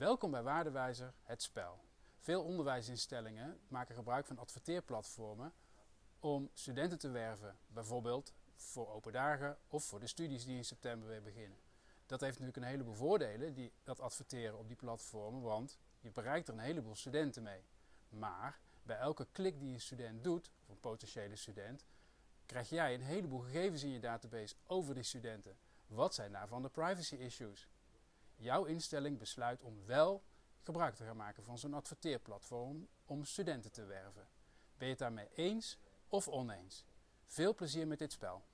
Welkom bij Waardewijzer, het spel. Veel onderwijsinstellingen maken gebruik van adverteerplatformen om studenten te werven, bijvoorbeeld voor open dagen of voor de studies die in september weer beginnen. Dat heeft natuurlijk een heleboel voordelen, die, dat adverteren op die platformen, want je bereikt er een heleboel studenten mee. Maar bij elke klik die een student doet, of een potentiële student, krijg jij een heleboel gegevens in je database over die studenten. Wat zijn daarvan de privacy issues? Jouw instelling besluit om wel gebruik te gaan maken van zo'n adverteerplatform om studenten te werven. Ben je het daarmee eens of oneens? Veel plezier met dit spel.